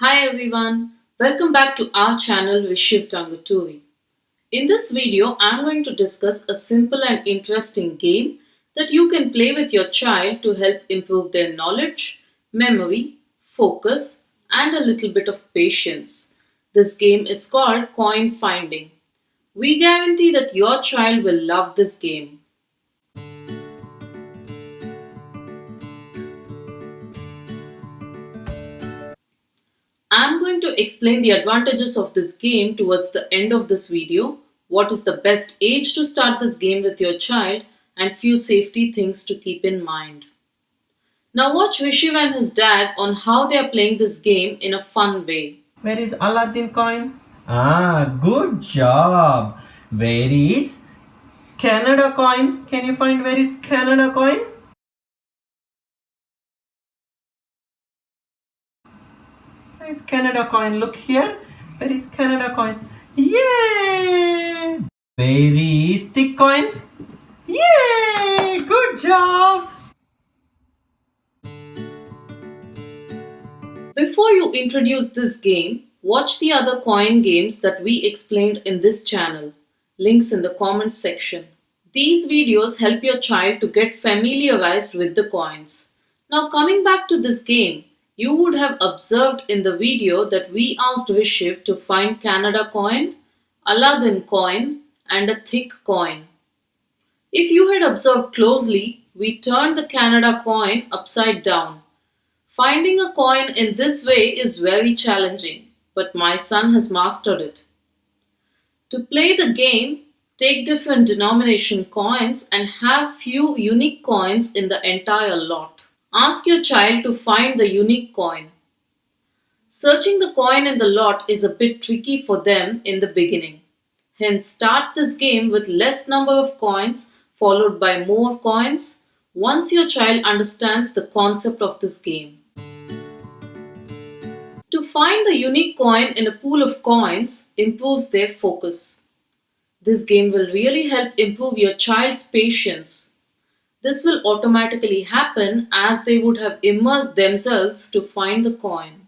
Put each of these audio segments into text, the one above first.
Hi everyone, welcome back to our channel Vishiv Tangaturi. In this video, I'm going to discuss a simple and interesting game that you can play with your child to help improve their knowledge, memory, focus, and a little bit of patience. This game is called Coin Finding. We guarantee that your child will love this game. I'm going to explain the advantages of this game towards the end of this video, what is the best age to start this game with your child, and few safety things to keep in mind. Now watch Vishiv and his dad on how they are playing this game in a fun way. Where is Aladdin coin? Ah, good job. Where is Canada coin? Can you find where is Canada coin? Is Canada coin? Look here. Where is Canada coin? Yay! Is stick coin? Yay! Good job! Before you introduce this game, watch the other coin games that we explained in this channel. Links in the comments section. These videos help your child to get familiarized with the coins. Now coming back to this game, you would have observed in the video that we asked Vishiv to find Canada coin, Aladdin coin and a thick coin. If you had observed closely, we turned the Canada coin upside down. Finding a coin in this way is very challenging, but my son has mastered it. To play the game, take different denomination coins and have few unique coins in the entire lot. Ask your child to find the unique coin. Searching the coin in the lot is a bit tricky for them in the beginning. Hence, start this game with less number of coins followed by more coins once your child understands the concept of this game. To find the unique coin in a pool of coins improves their focus. This game will really help improve your child's patience this will automatically happen as they would have immersed themselves to find the coin.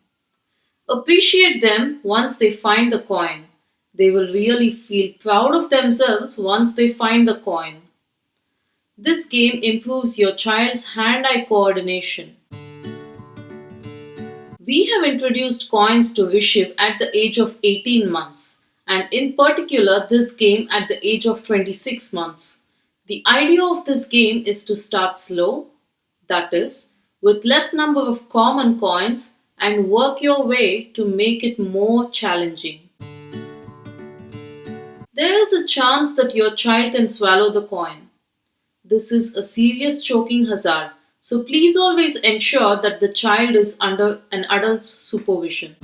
Appreciate them once they find the coin. They will really feel proud of themselves once they find the coin. This game improves your child's hand-eye coordination. We have introduced coins to Vishiv at the age of 18 months and in particular this game at the age of 26 months. The idea of this game is to start slow, that is, with less number of common coins and work your way to make it more challenging. There is a chance that your child can swallow the coin. This is a serious choking hazard, so please always ensure that the child is under an adult's supervision.